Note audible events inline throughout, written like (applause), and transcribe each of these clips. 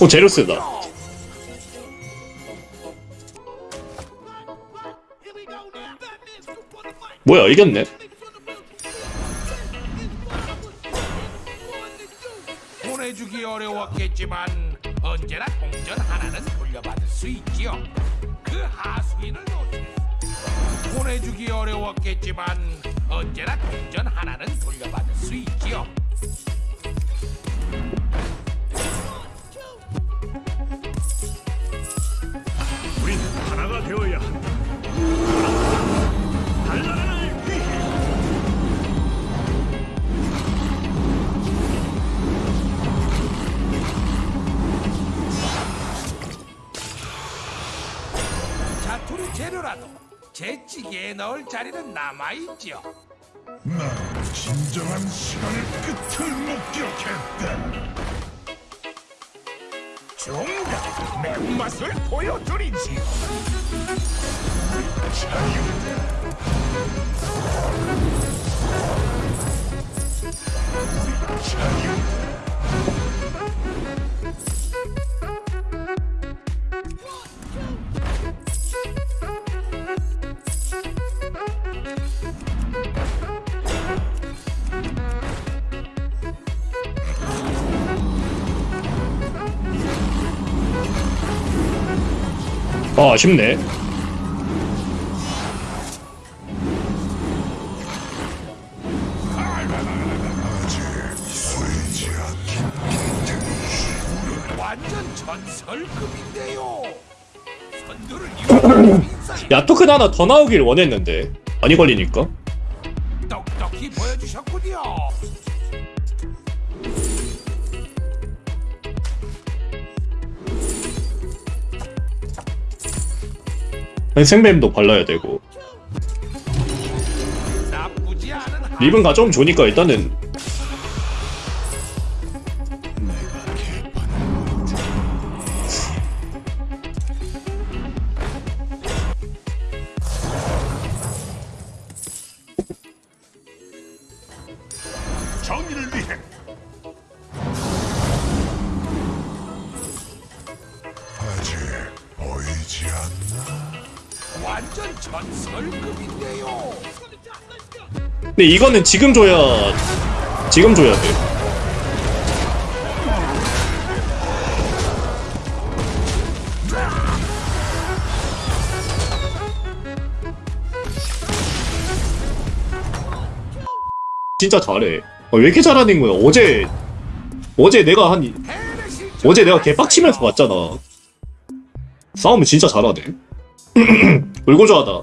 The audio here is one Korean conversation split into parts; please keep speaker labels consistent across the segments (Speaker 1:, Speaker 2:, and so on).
Speaker 1: 오 제로스다 뭐야 이겼네
Speaker 2: 보내주기 어려웠겠지만 언제나 동전 하나는 돌려받을 수 있지요. 그 하수인을 보내주기 어려웠겠지만 언제나 동전 하나는 돌려받을 수 있지요. 제 찌개에 넣을 자리는 남아있지요.
Speaker 3: 난 진정한 시간의 끝을 목격했다. 정답 매운맛을 보여드리지. 자유. 자유.
Speaker 1: 아 아쉽네. (clears throat) 야 토큰 하나 더 나오길 원했는데. 많이 걸리니까?
Speaker 2: 똑똑히 보여주셨군요.
Speaker 1: 생뱀도 발라야 되고 립은 가져오면 좋으니까 일단은.
Speaker 3: 아직 보이지 않나?
Speaker 2: 완전 전설급인데요.
Speaker 1: 근데 이거는 지금 줘야 지금 줘야 돼 진짜 잘해. 어, 왜 이렇게 잘하는 거야? 어제 어제 내가 한 이- 어제 내가 개빡치면서 봤잖아. 싸움은 진짜 잘하네 (clears throat) 울고좋하다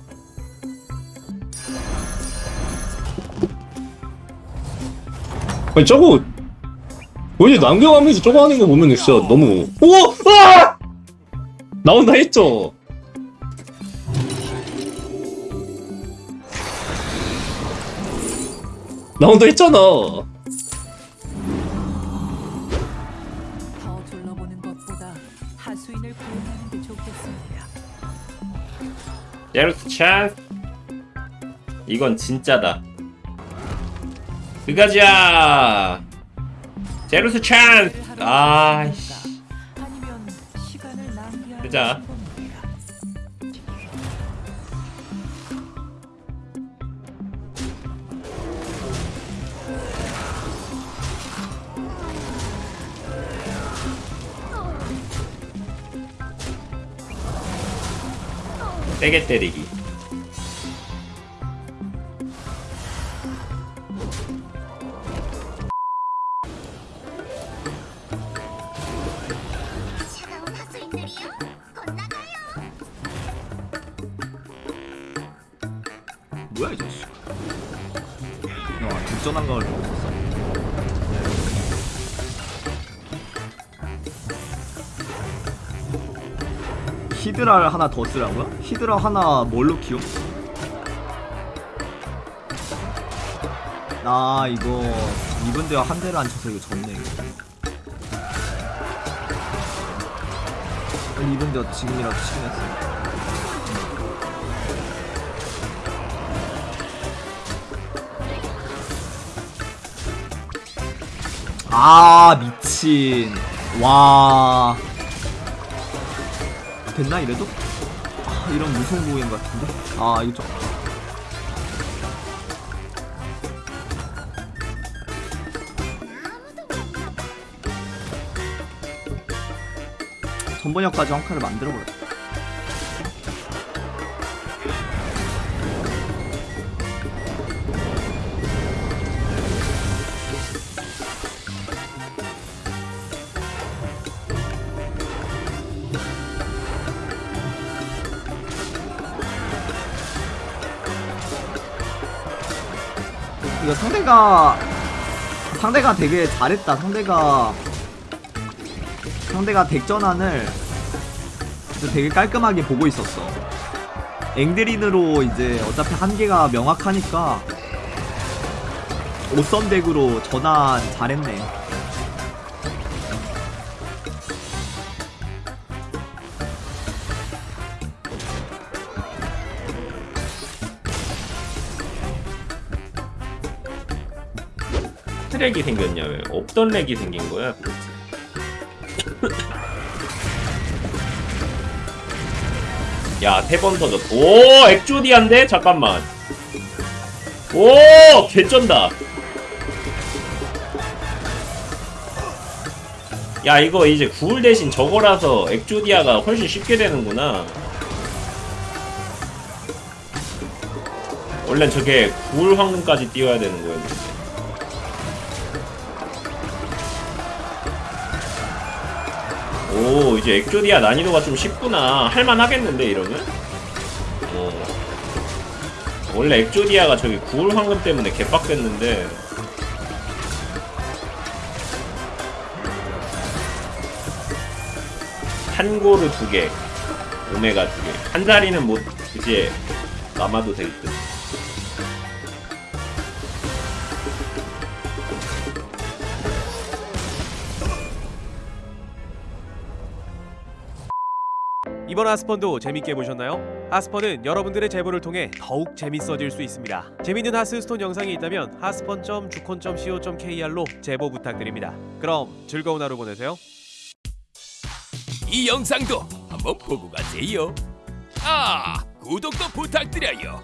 Speaker 1: 아니 저거 어제 남겨가면서 저거 하는 거 보면 진짜 너무 오! 아! 나온다 했죠 나온다 했잖아
Speaker 4: 제로스 찬스 이건 진짜다. 그가자 제로스 찬스 아이씨 보자. 세게 때리기?
Speaker 5: 건나가요!
Speaker 6: 뭐야 이 자식 야 뒷전한 걸 히드라를 하나 더 쓰라고요? 히드라 하나 뭘로 키워? 아 이거 이분대와 한 대를 안 쳐서 이거 졌네 이거 이분대가 지금이라도 치긴 했어 아 미친 와 됐나 이래도? 아, 이런 무서운 것 같은데? 아 이거 좀. 전번역까지 한 칸을 만들어버렸다 이거 상대가 상대가 되게 잘했다. 상대가 상대가 deck전환을 되게 깔끔하게 보고 있었어. 앵드린으로 이제 어차피 한계가 명확하니까 오썸 deck으로 전환 잘했네.
Speaker 4: 트랙이 생겼냐? 왜 없던 렉이 생긴 거야? 도대체 야세 번 터졌. 오 액조디안데? 잠깐만. 오 개쩐다. 야 이거 이제 구울 대신 저거라서 액조디아가 훨씬 쉽게 되는구나. 원래 저게 구울 황금까지 띄워야 되는 거였는데 오 이제 액조디아 난이도가 좀 쉽구나 할만하겠는데 이러면? 어. 원래 액조디아가 저기 구울 황금 때문에 개빡됐는데 한고르 두개 오메가 두개한 자리는 뭐 이제 남아도 될듯
Speaker 7: 이번 하스펀도 재밌게 보셨나요? 하스펀은 여러분들의 제보를 통해 더욱 재밌어질 수 있습니다. 재밌는 하스스톤 영상이 있다면 하스펀.주콘.co.kr로 제보 부탁드립니다. 그럼 즐거운 하루 보내세요.
Speaker 2: 이 영상도 한번 보고 가세요. 아, 구독도 부탁드려요.